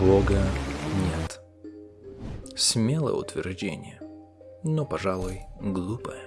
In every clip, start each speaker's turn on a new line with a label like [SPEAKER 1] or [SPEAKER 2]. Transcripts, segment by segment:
[SPEAKER 1] Бога нет. Смелое утверждение, но, пожалуй, глупое.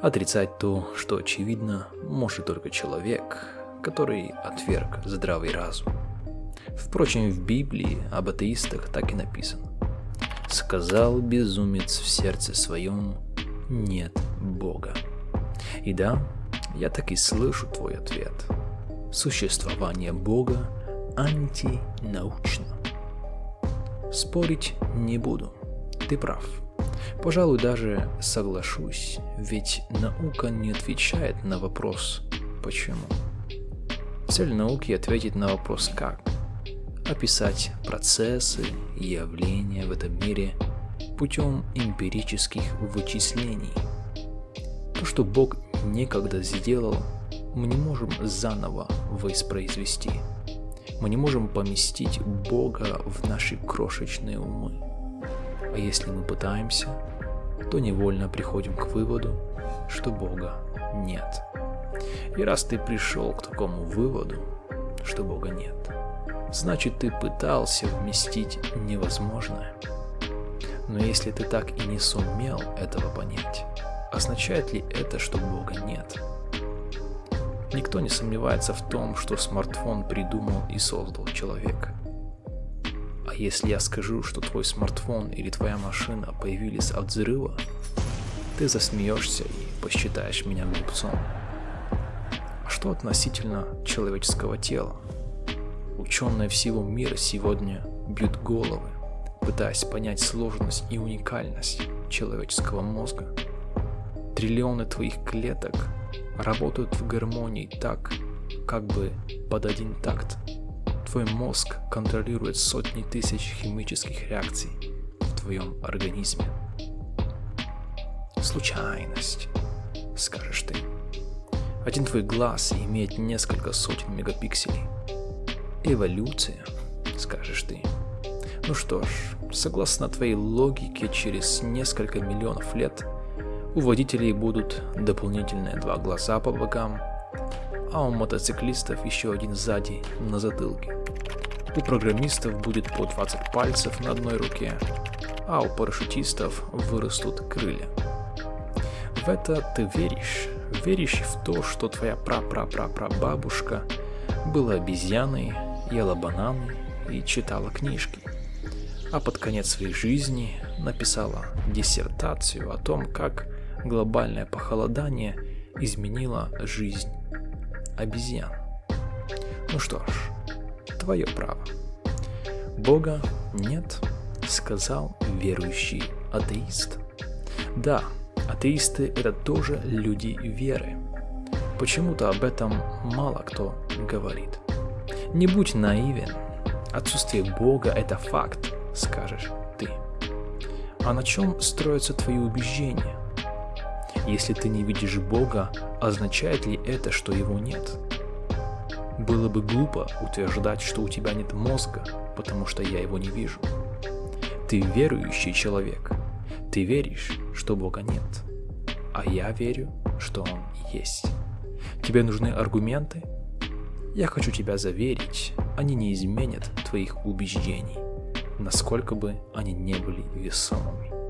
[SPEAKER 1] Отрицать то, что очевидно, может только человек, который отверг здравый разум. Впрочем, в Библии об атеистах так и написано. «Сказал безумец в сердце своем, нет Бога». И да, я так и слышу твой ответ. Существование Бога антинаучно. Спорить не буду, ты прав. Пожалуй, даже соглашусь, ведь наука не отвечает на вопрос «почему?». Цель науки ответить на вопрос «как?», описать процессы явления в этом мире путем эмпирических вычислений. То, что Бог некогда сделал, мы не можем заново воспроизвести. Мы не можем поместить Бога в наши крошечные умы. А если мы пытаемся, то невольно приходим к выводу, что Бога нет. И раз ты пришел к такому выводу, что Бога нет, значит ты пытался вместить невозможное. Но если ты так и не сумел этого понять, означает ли это, что Бога нет? Никто не сомневается в том, что смартфон придумал и создал человек. А если я скажу, что твой смартфон или твоя машина появились от взрыва, ты засмеешься и посчитаешь меня глупцом. А что относительно человеческого тела? Ученые всего мира сегодня бьют головы, пытаясь понять сложность и уникальность человеческого мозга. Триллионы твоих клеток работают в гармонии так, как бы под один такт. Твой мозг контролирует сотни тысяч химических реакций в твоем организме. Случайность, скажешь ты. Один твой глаз имеет несколько сотен мегапикселей. Эволюция, скажешь ты. Ну что ж, согласно твоей логике, через несколько миллионов лет у водителей будут дополнительные два глаза по бокам, а у мотоциклистов еще один сзади на затылке. У программистов будет по 20 пальцев на одной руке, а у парашютистов вырастут крылья. В это ты веришь? Веришь в то, что твоя пра-пра-пра-пра-бабушка была обезьяной, ела бананы и читала книжки, а под конец своей жизни написала диссертацию о том, как глобальное похолодание изменило жизнь обезьян. Ну что ж, твое право. Бога нет, сказал верующий атеист. Да, атеисты это тоже люди веры. Почему-то об этом мало кто говорит. Не будь наивен. Отсутствие Бога это факт, скажешь ты. А на чем строятся твои убеждения? Если ты не видишь Бога, означает ли это, что его нет? Было бы глупо утверждать, что у тебя нет мозга, потому что я его не вижу. Ты верующий человек. Ты веришь, что Бога нет. А я верю, что Он есть. Тебе нужны аргументы? Я хочу тебя заверить, они не изменят твоих убеждений, насколько бы они не были весомыми.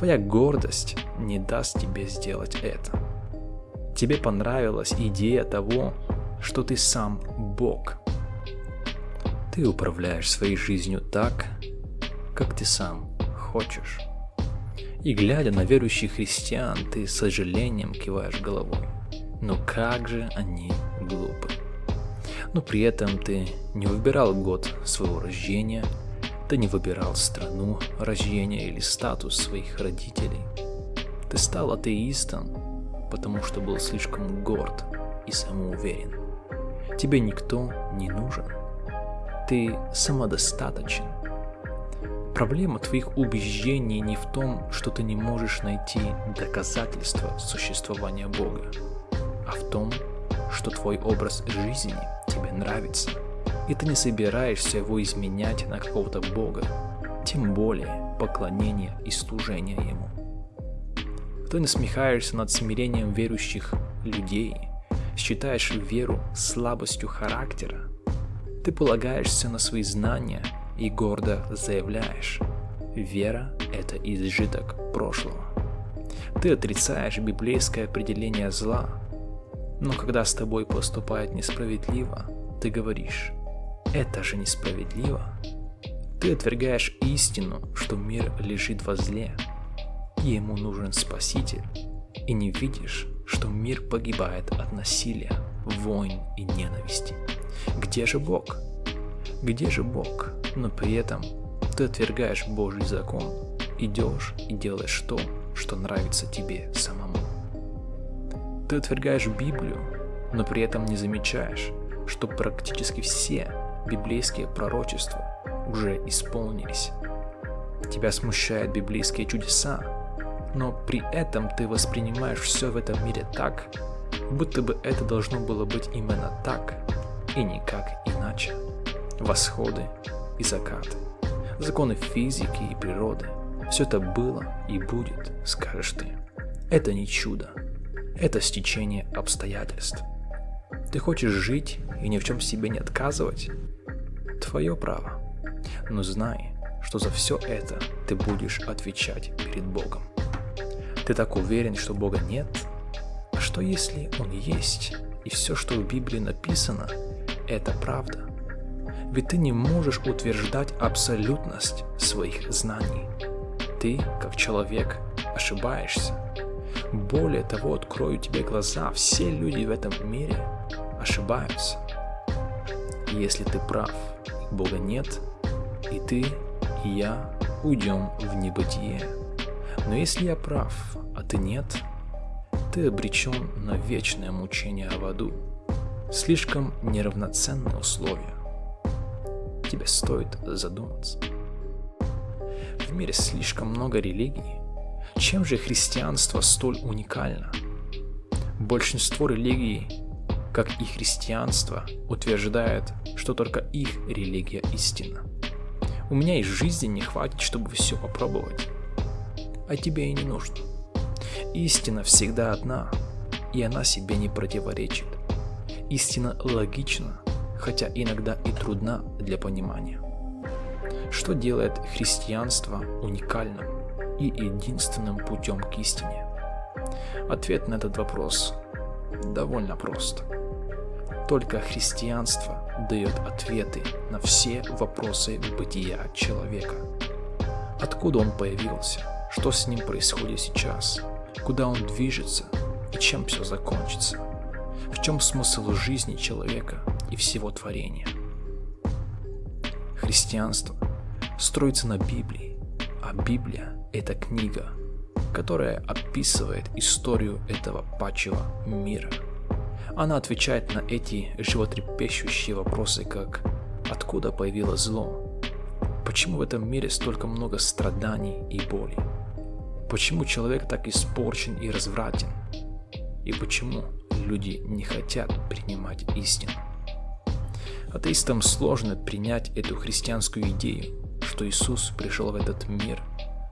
[SPEAKER 1] Твоя гордость не даст тебе сделать это. Тебе понравилась идея того, что ты сам Бог. Ты управляешь своей жизнью так, как ты сам хочешь. И глядя на верующих христиан, ты с сожалением киваешь головой. Но как же они глупы. Но при этом ты не выбирал год своего рождения – ты не выбирал страну рождения или статус своих родителей. Ты стал атеистом, потому что был слишком горд и самоуверен. Тебе никто не нужен. Ты самодостаточен. Проблема твоих убеждений не в том, что ты не можешь найти доказательства существования Бога, а в том, что твой образ жизни тебе нравится – и ты не собираешься его изменять на какого-то бога, тем более поклонение и служение ему. Ты насмехаешься над смирением верующих людей, считаешь веру слабостью характера, Ты полагаешься на свои знания и гордо заявляешь, вера – это изжиток прошлого. Ты отрицаешь библейское определение зла, но когда с тобой поступает несправедливо, ты говоришь, это же несправедливо. Ты отвергаешь истину, что мир лежит во зле, и ему нужен Спаситель, и не видишь, что мир погибает от насилия, войн и ненависти. Где же Бог? Где же Бог? Но при этом ты отвергаешь Божий закон, идешь и делаешь то, что нравится тебе самому. Ты отвергаешь Библию, но при этом не замечаешь, что практически все библейские пророчества уже исполнились. Тебя смущают библейские чудеса, но при этом ты воспринимаешь все в этом мире так, будто бы это должно было быть именно так и никак иначе. Восходы и закаты, законы физики и природы – все это было и будет, скажешь ты. Это не чудо. Это стечение обстоятельств. Ты хочешь жить и ни в чем себе не отказывать? Твое право. Но знай, что за все это ты будешь отвечать перед Богом. Ты так уверен, что Бога нет? А что если Он есть, и все, что в Библии написано, это правда? Ведь ты не можешь утверждать абсолютность своих знаний ты, как человек, ошибаешься. Более того, открою тебе глаза, все люди в этом мире ошибаются. И если ты прав, Бога нет, и ты, и я уйдем в небытие. Но если я прав, а ты нет, ты обречен на вечное мучение в аду. Слишком неравноценные условия. Тебе стоит задуматься в мире слишком много религий. Чем же христианство столь уникально? Большинство религий, как и христианство, утверждает, что только их религия истина. У меня и жизни не хватит, чтобы все попробовать. А тебе и не нужно. Истина всегда одна, и она себе не противоречит. Истина логична, хотя иногда и трудна для понимания. Что делает христианство уникальным и единственным путем к истине? Ответ на этот вопрос довольно прост. Только христианство дает ответы на все вопросы бытия человека. Откуда он появился? Что с ним происходит сейчас? Куда он движется? И чем все закончится? В чем смысл жизни человека и всего творения? Христианство строится на Библии, а Библия – это книга, которая описывает историю этого пачьего мира. Она отвечает на эти животрепещущие вопросы, как «Откуда появилось зло?» Почему в этом мире столько много страданий и боли? Почему человек так испорчен и развратен? И почему люди не хотят принимать истину? Атеистам сложно принять эту христианскую идею, что Иисус пришел в этот мир,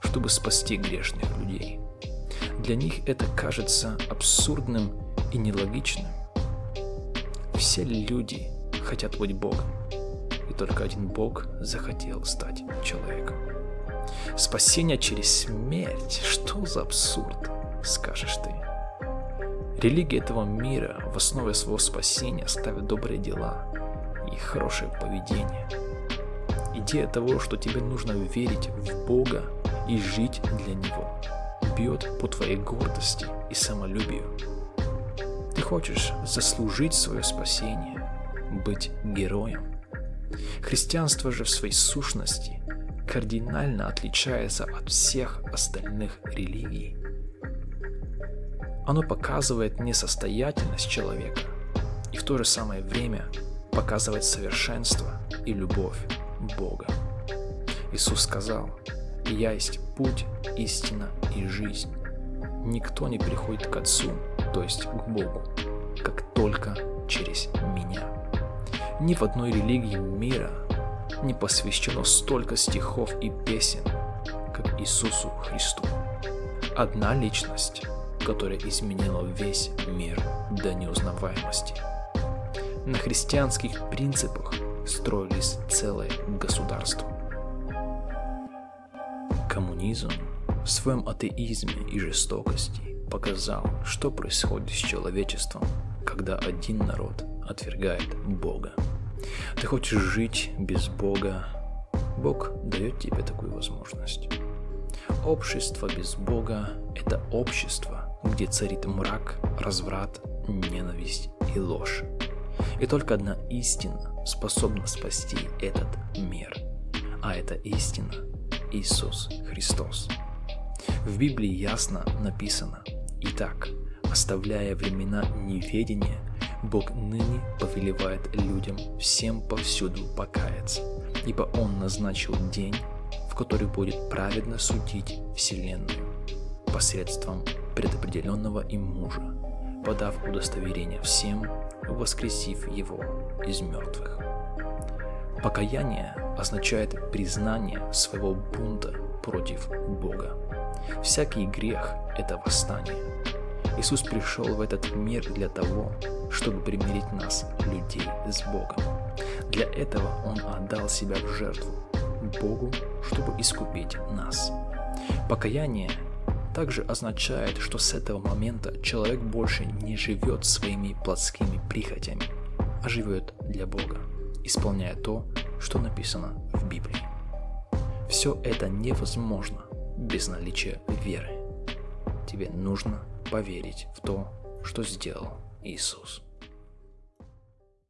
[SPEAKER 1] чтобы спасти грешных людей. Для них это кажется абсурдным и нелогичным. Все люди хотят быть Богом, и только один Бог захотел стать человеком. Спасение через смерть, что за абсурд, скажешь ты. Религия этого мира в основе своего спасения ставит добрые дела и хорошее поведение – Идея того, что тебе нужно верить в Бога и жить для Него, бьет по твоей гордости и самолюбию. Хочешь заслужить свое спасение, быть героем. Христианство же в своей сущности кардинально отличается от всех остальных религий. Оно показывает несостоятельность человека и в то же самое время показывает совершенство и любовь Бога. Иисус сказал, «Я есть путь, истина и жизнь. Никто не приходит к Отцу, то есть к Богу, как только через меня». Ни в одной религии мира не посвящено столько стихов и песен, как Иисусу Христу. Одна личность, которая изменила весь мир до неузнаваемости. На христианских принципах строились целые государства. Коммунизм в своем атеизме и жестокости показал, что происходит с человечеством, когда один народ отвергает Бога. Ты хочешь жить без Бога, Бог дает тебе такую возможность. Общество без Бога – это общество, где царит мрак, разврат, ненависть и ложь. И только одна истина способна спасти этот мир. А эта истина – Иисус Христос. В Библии ясно написано «Итак, оставляя времена неведения, Бог ныне повелевает людям всем повсюду покаяться, ибо Он назначил день, в который будет праведно судить Вселенную посредством предопределенного им мужа, подав удостоверение всем, воскресив его из мертвых. Покаяние означает признание своего бунта против Бога. Всякий грех – это восстание. Иисус пришел в этот мир для того, чтобы примирить нас, людей, с Богом. Для этого Он отдал себя в жертву Богу, чтобы искупить нас. Покаяние также означает, что с этого момента человек больше не живет своими плотскими прихотями, а живет для Бога, исполняя то, что написано в Библии. Все это невозможно без наличия веры. Тебе нужно поверить в то, что сделал Иисус.